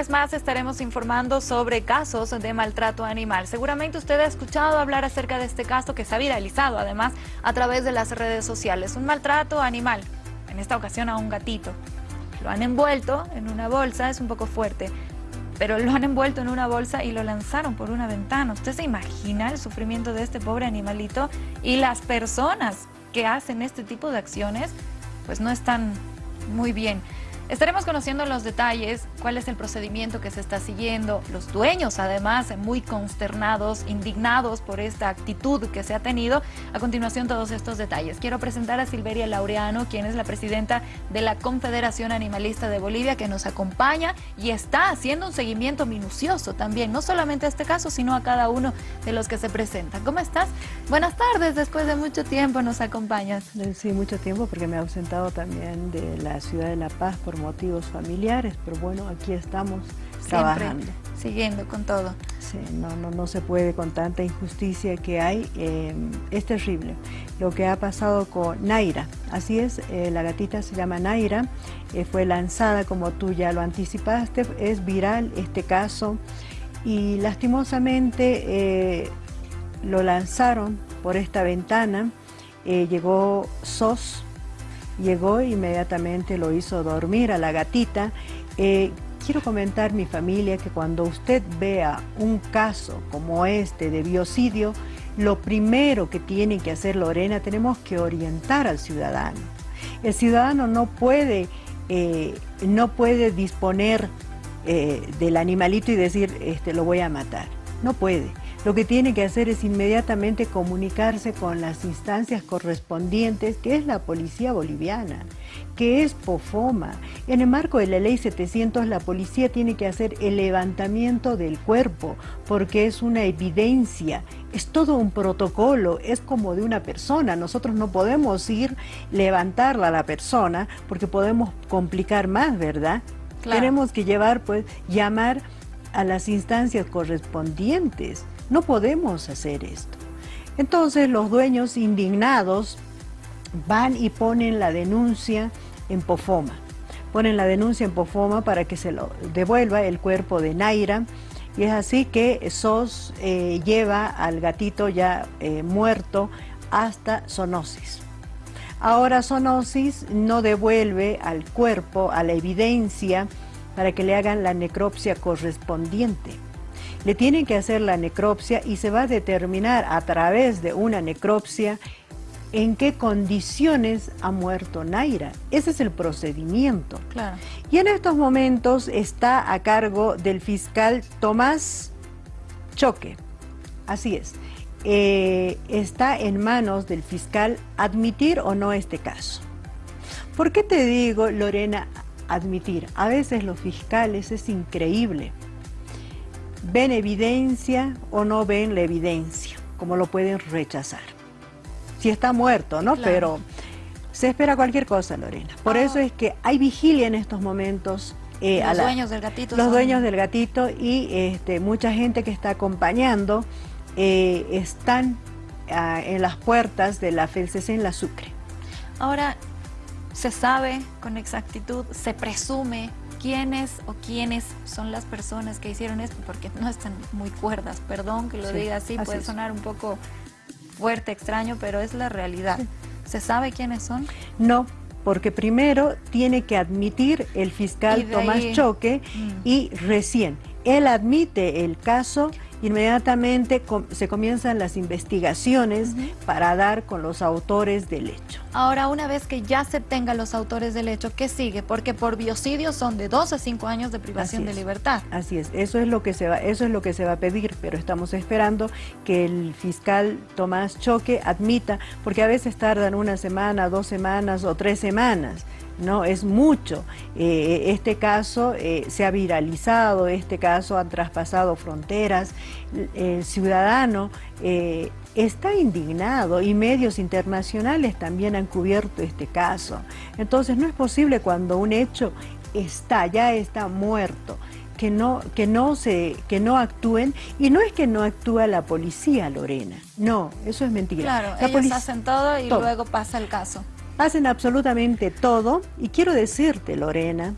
vez más estaremos informando sobre casos de maltrato animal. Seguramente usted ha escuchado hablar acerca de este caso que se ha viralizado además a través de las redes sociales. Un maltrato animal, en esta ocasión a un gatito. Lo han envuelto en una bolsa, es un poco fuerte, pero lo han envuelto en una bolsa y lo lanzaron por una ventana. ¿Usted se imagina el sufrimiento de este pobre animalito? Y las personas que hacen este tipo de acciones, pues no están muy bien. Estaremos conociendo los detalles, cuál es el procedimiento que se está siguiendo, los dueños además muy consternados, indignados por esta actitud que se ha tenido. A continuación todos estos detalles. Quiero presentar a Silveria Laureano, quien es la presidenta de la Confederación Animalista de Bolivia, que nos acompaña y está haciendo un seguimiento minucioso también, no solamente a este caso, sino a cada uno de los que se presentan. ¿Cómo estás? Buenas tardes, después de mucho tiempo nos acompañas. Sí, mucho tiempo porque me he ausentado también de la ciudad de La Paz por motivos familiares, pero bueno, aquí estamos trabajando. Siguiendo con todo. Sí, no, no, no se puede con tanta injusticia que hay, eh, es terrible. Lo que ha pasado con Naira, así es, eh, la gatita se llama Naira, eh, fue lanzada como tú ya lo anticipaste, es viral este caso y lastimosamente lo lanzaron por esta ventana, llegó SOS, llegó inmediatamente lo hizo dormir a la gatita. Eh, quiero comentar mi familia que cuando usted vea un caso como este de biocidio, lo primero que tiene que hacer Lorena, tenemos que orientar al ciudadano. El ciudadano no puede, eh, no puede disponer eh, del animalito y decir, este, lo voy a matar. No puede lo que tiene que hacer es inmediatamente comunicarse con las instancias correspondientes, que es la Policía Boliviana, que es POFOMA. En el marco de la Ley 700, la policía tiene que hacer el levantamiento del cuerpo, porque es una evidencia, es todo un protocolo, es como de una persona. Nosotros no podemos ir levantarla a la persona, porque podemos complicar más, ¿verdad? Tenemos que llevar, pues, llamar a las instancias correspondientes. No podemos hacer esto. Entonces los dueños indignados van y ponen la denuncia en Pofoma. Ponen la denuncia en Pofoma para que se lo devuelva el cuerpo de Naira. Y es así que SOS eh, lleva al gatito ya eh, muerto hasta Sonosis. Ahora Sonosis no devuelve al cuerpo, a la evidencia, para que le hagan la necropsia correspondiente le tienen que hacer la necropsia y se va a determinar a través de una necropsia en qué condiciones ha muerto Naira. Ese es el procedimiento. Claro. Y en estos momentos está a cargo del fiscal Tomás Choque. Así es. Eh, está en manos del fiscal admitir o no este caso. ¿Por qué te digo, Lorena, admitir? A veces los fiscales es increíble ven evidencia o no ven la evidencia, como lo pueden rechazar. Si está muerto, ¿no? Pero se espera cualquier cosa, Lorena. Por eso es que hay vigilia en estos momentos. Eh, los dueños del gatito. Los dueños del gatito y este, mucha gente que está acompañando eh, están ah, en las puertas de la FELCC en la Sucre. Ahora, se sabe con exactitud, se presume quiénes o quiénes son las personas que hicieron esto, porque no están muy cuerdas, perdón que lo diga así, puede sonar un poco fuerte, extraño, pero es la realidad. ¿Se sabe quiénes son? No, porque primero tiene que admitir el fiscal Tomás Choque mm. y recién él admite el caso inmediatamente se comienzan las investigaciones para dar con los autores del hecho. Ahora, una vez que ya se tengan los autores del hecho, ¿qué sigue? Porque por biocidio son de 2 a 5 años de privación de libertad. Así es, eso es, lo que se va, eso es lo que se va a pedir, pero estamos esperando que el fiscal Tomás Choque admita, porque a veces tardan una semana, dos semanas o tres semanas. ¿no? Es mucho. Eh, este caso eh, se ha viralizado, este caso ha traspasado fronteras. El ciudadano eh, está indignado y medios internacionales también han cubierto este caso. Entonces no es posible cuando un hecho está, ya está muerto, que no, que no, se, que no actúen, y no es que no actúa la policía, Lorena, no, eso es mentira. Claro, ellos hacen todo y luego pasa el caso. Hacen absolutamente todo. Y quiero decirte, Lorena,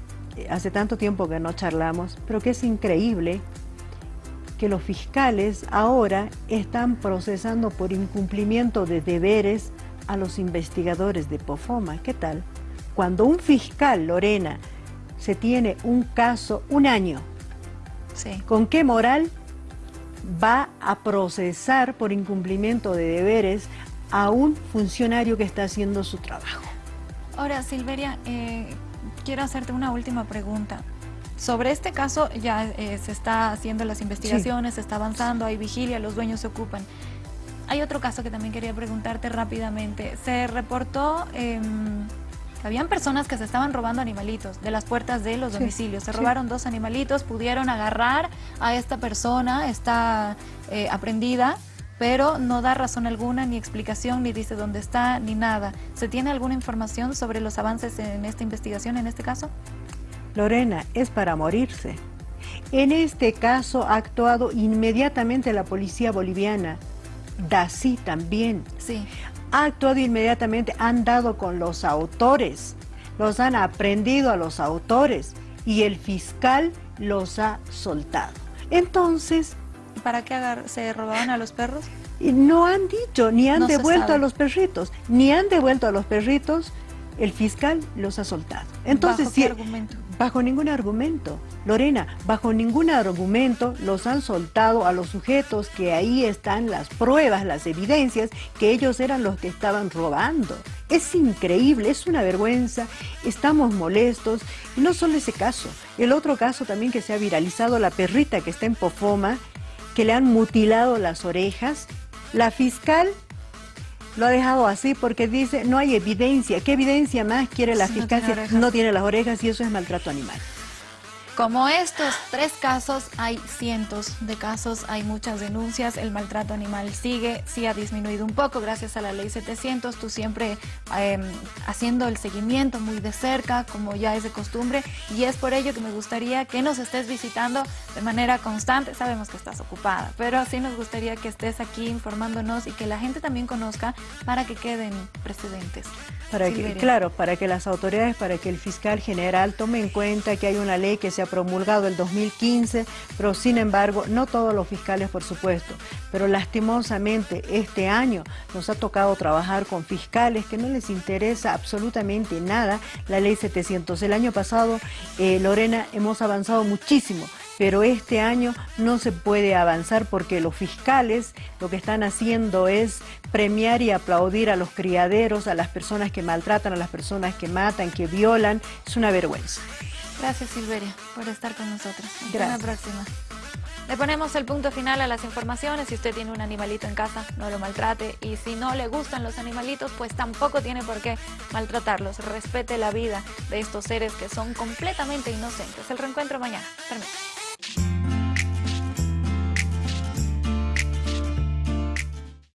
hace tanto tiempo que no charlamos, pero que es increíble que los fiscales ahora están procesando por incumplimiento de deberes a los investigadores de POFOMA. ¿Qué tal? Cuando un fiscal, Lorena, se tiene un caso un año, ¿con qué moral va a procesar por incumplimiento de deberes a un funcionario que está haciendo su trabajo? Ahora, Silveria, eh, quiero hacerte una última pregunta. Sobre este caso ya eh, se está haciendo las investigaciones, se está avanzando, hay vigilia, los dueños se ocupan. Hay otro caso que también quería preguntarte rápidamente. Se reportó... Eh, habían personas que se estaban robando animalitos de las puertas de los domicilios. Se robaron dos animalitos, pudieron agarrar a esta persona, está eh, aprendida, pero no da razón alguna, ni explicación, ni dice dónde está, ni nada. ¿Se tiene alguna información sobre los avances en esta investigación, en este caso? Lorena, es para morirse. En este caso ha actuado inmediatamente la policía boliviana. DACI también. Sí. Ha actuado inmediatamente, han dado con los autores, los han aprendido a los autores y el fiscal los ha soltado. Entonces... ¿Para qué se robaban a los perros? No han dicho, ni han devuelto a los perritos, ni han devuelto a los perritos, el fiscal los ha soltado. Entonces, ¿Bajo qué argumento? Bajo ningún argumento. Lorena, bajo ningún argumento los han soltado a los sujetos que ahí están las pruebas, las evidencias, que ellos eran los que estaban robando. Es increíble, es una vergüenza, estamos molestos. Y no solo ese caso, el otro caso también que se ha viralizado, la perrita que está en Pofoma, que le han mutilado las orejas. La fiscal lo ha dejado así porque dice no hay evidencia. ¿Qué evidencia más quiere la fiscal no tiene las orejas y eso es maltrato animal? Como estos tres casos, hay cientos de casos, hay muchas denuncias, el maltrato animal sigue, sí ha disminuido un poco gracias a la ley 700, tú siempre em, haciendo el seguimiento muy de cerca, como ya es de costumbre, y es por ello que me gustaría que nos estés visitando de manera constante, sabemos que estás ocupada, pero sí nos gustaría que estés aquí informándonos y que la gente también conozca para que queden precedentes. Para que, claro, para que las autoridades, para que el fiscal general tome en cuenta que hay una ley que se promulgado el 2015, pero sin embargo, no todos los fiscales, por supuesto, pero lastimosamente este año nos ha tocado trabajar con fiscales que no les interesa absolutamente nada la ley 700. El año pasado, eh, Lorena, hemos avanzado muchísimo pero este año no se puede avanzar porque los fiscales lo que están haciendo es premiar y aplaudir a los criaderos, a las personas que maltratan, a las personas que matan, que violan. Es una vergüenza. Gracias Silveria por estar con nosotros. Hasta la próxima. Le ponemos el punto final a las informaciones. Si usted tiene un animalito en casa, no lo maltrate. Y si no le gustan los animalitos, pues tampoco tiene por qué maltratarlos. Respete la vida de estos seres que son completamente inocentes. El reencuentro mañana. Permítame.